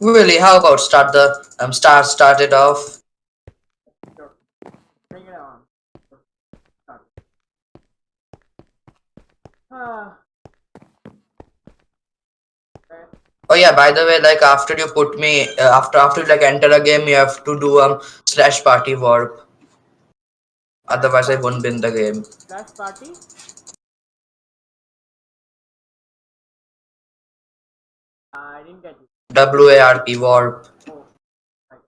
Really, how about start the um start start it off? Bring it on. Start. Oh yeah, by the way, like after you put me uh, after after you like enter a game, you have to do um slash party warp. Otherwise, I won't win the game. Slash party. I didn't get it. W A R P warp. Right.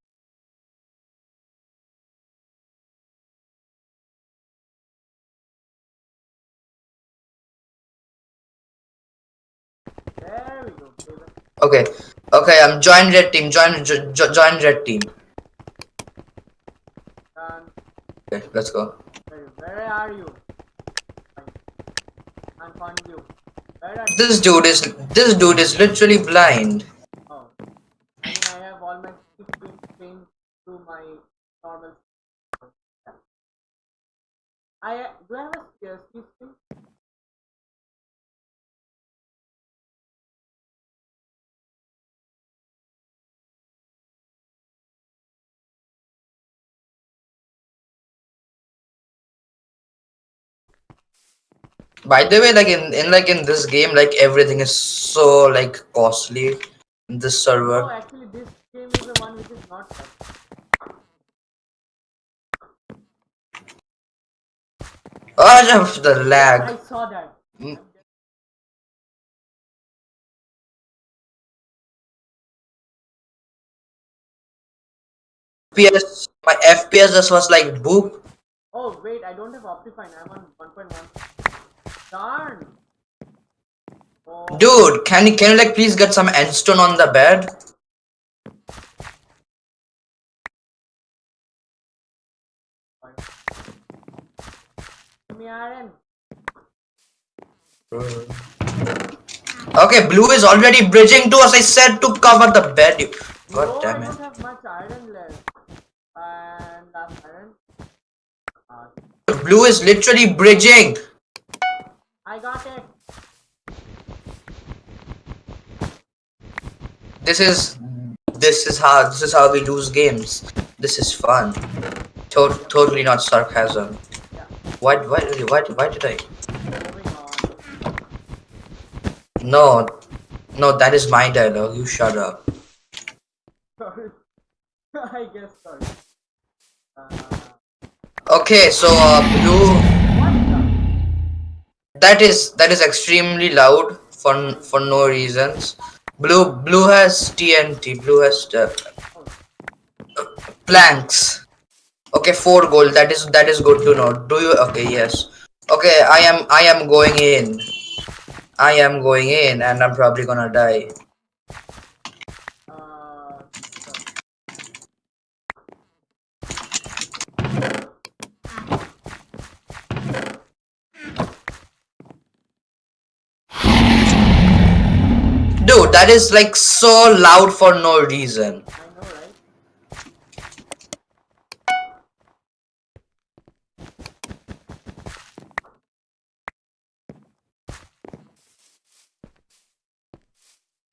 There we go. David. Okay, okay. I'm um, join red team. Join jo jo join red team. Okay, let's go. Where, are you? I found you. Where are you? This dude is this dude is literally blind. Oh. I mean, I have all my screen changed to my normal. I do I have a spare screen? By the way, like in, in like in this game, like everything is so like costly in this server. actually, this game is the one which is not. Set. Oh, the lag. I saw that. Mm. FPS, my FPS just was like boop. Oh wait, I don't have Optifine. I'm on 1.1. Darn. Oh, Dude, can you can you like please get some endstone on the bed? Iron. Okay, blue is already bridging to us. I said to cover the bed. God no, damn I it. don't have much iron left. And iron. Uh, Blue is literally bridging. I got it. This is this is how this is how we lose games. This is fun. To- totally not sarcasm. Why why why why did I? No, no, that is my dialogue. You shut up. Sorry. I guess sorry. Uh, Okay, so uh, blue. That is that is extremely loud for for no reasons. Blue blue has TNT. Blue has uh, planks. Okay, four gold. That is that is good to know. Do you? Okay, yes. Okay, I am I am going in. I am going in, and I'm probably gonna die. Dude, that is like so loud for no reason.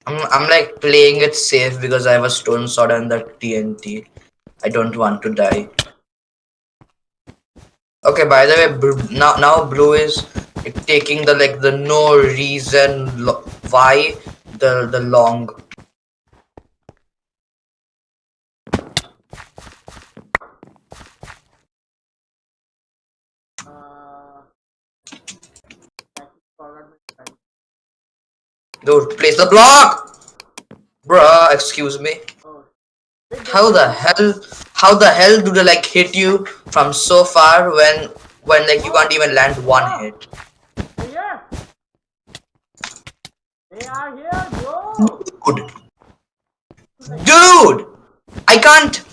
I'm I'm like playing it safe because I have a stone sword and the TNT. I don't want to die. Okay, by the way, now now blue is taking the like the no reason why the the long. Uh, I forgot my time. Dude, place the block, bruh. Excuse me. How the hell? How the hell do they like hit you from so far when when like you can't even land one hit? Here! They are here, bro! Dude, dude, I can't.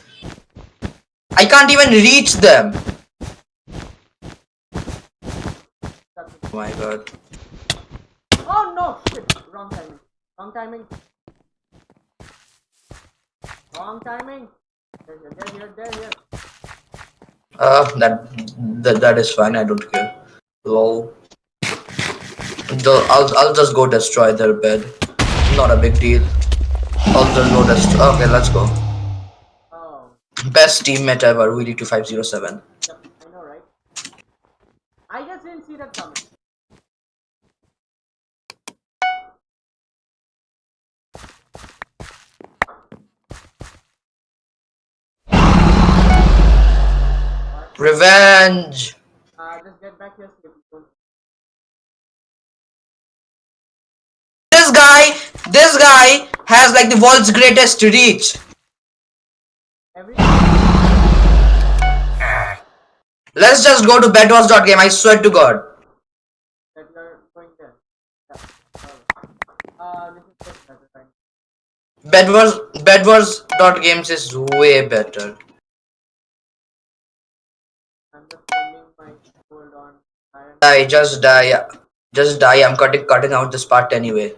I can't even reach them. Oh my god. Oh no! Shit! Wrong timing. Wrong timing. Wrong timing. They're here, they're here, they're here. Uh, that, that that is fine. I don't care. Lol. The, I'll I'll just go destroy their bed. Not a big deal. All the lowest. Okay, let's go. Oh, Best teammate ever, Willy 2507. yep, I know, right? I just didn't see that coming. Revenge! Uh, just get back here. This guy, this guy has like the world's greatest reach. Every Let's just go to bedwars.game, I swear to god. that you're going there. Yeah. Uh, this is just better time. Bedwars, bedwars.games is way better. Die, just die. Just die, I'm cutting, cutting out this part anyway.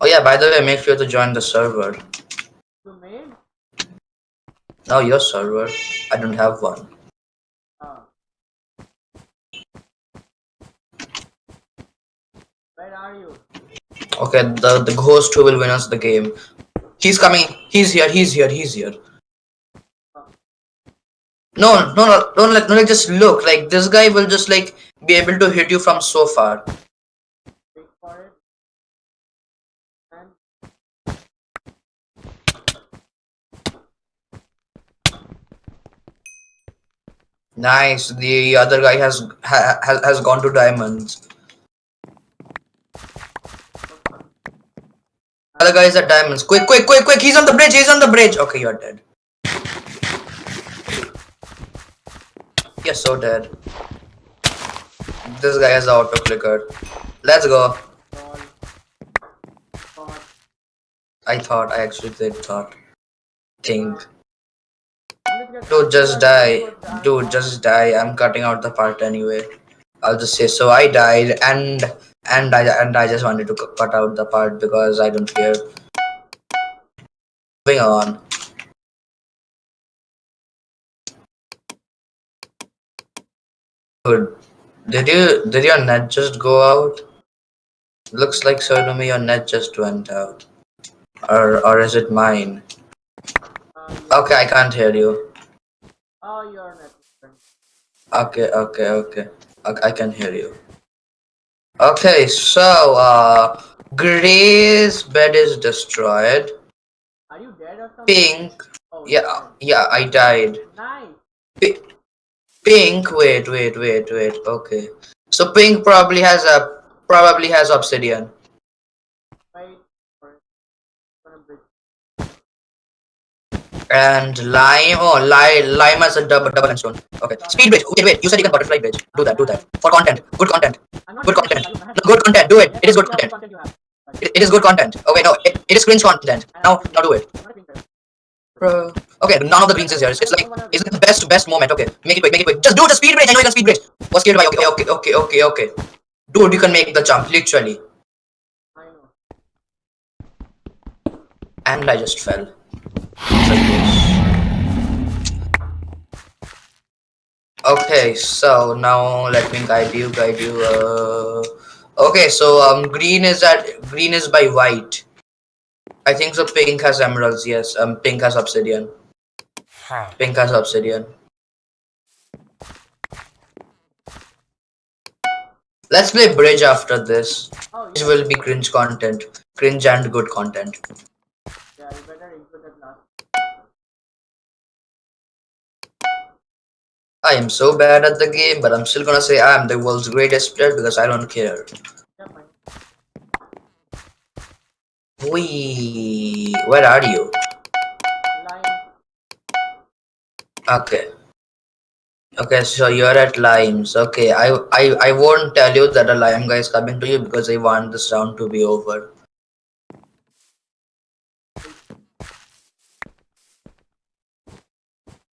Oh yeah, by the way, make sure to join the server. You made? Oh, your server. I don't have one. Where are you? Okay, the, the ghost who will win us the game. He's coming. He's here. He's here. He's here. No, no, no, don't let, no, like, just look. Like, this guy will just, like, be able to hit you from so far. Nice. The other guy has ha, has, has gone to diamonds. Other guy is at diamonds. Quick, quick, quick, quick. He's on the bridge. He's on the bridge. Okay, you're dead. You're so dead. This guy has auto clicker. Let's go. I thought. I actually did thought. Think. Dude, just die. Dude, just die. I'm cutting out the part anyway. I'll just say so. I died, and and I and I just wanted to cut out the part because I don't care. Moving on. Dude, did you did your net just go out? Looks like so to me your net just went out. Or or is it mine? Okay, I can't hear you. Oh, not. different. Okay, okay, okay. I, I can hear you. Okay, so uh Gray's bed is destroyed. Are you dead or something? Pink, Oh, yeah, yeah, I died. Nice. Pink, wait, wait, wait, wait. Okay, so Pink probably has a probably has obsidian. Wait for it. Gonna break. And lime, oh, lime, lime has a double double and stone. Okay, speed bridge. Okay, wait. You said you can butterfly bridge. Do that, do that for content. Good content. Good content. if you have- No, good content. Do it. It is good content. content you have. It, it is good content. Okay, no, it, it is cringe content. Now, now do it. I'm not being fair. Bro. Okay, none of the greens is here. It's, it's like it's the best best moment. Okay, make it quick, make it quick. Just do the speed bridge. I know you can speed bridge. Was scared by okay, okay, okay, okay, okay. Dude, you can make the jump literally. And I just fell. Like this. Okay, so now let me guide you, guide you. Uh, okay, so um, green is at green is by white. I think so. Pink has emeralds. Yes. Um, pink has obsidian. Pink has obsidian. Let's play bridge after this. Oh, It yeah. will be cringe content, cringe and good content. Yeah, I am so bad at the game, but I'm still gonna say I am the world's greatest player because I don't care. Wee, where are you? Okay. Okay, so you're at limes. Okay, I I I won't tell you that a lime guy is coming to you because I want this round to be over.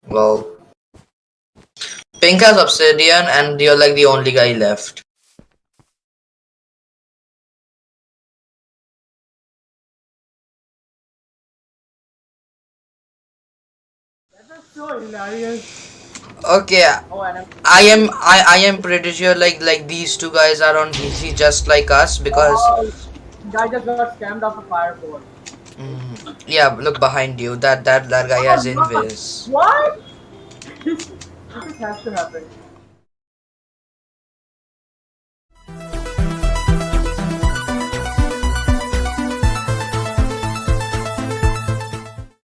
Well, Pink has obsidian, and you're like the only guy left. That so hilarious. Okay, Oh. I am I, I am pretty sure like like these two guys are on PC just like us because Oh, guy just got scammed off a fireball. mm, yeah look behind you that that that guy has Oh, no. invis. What? this has to happen.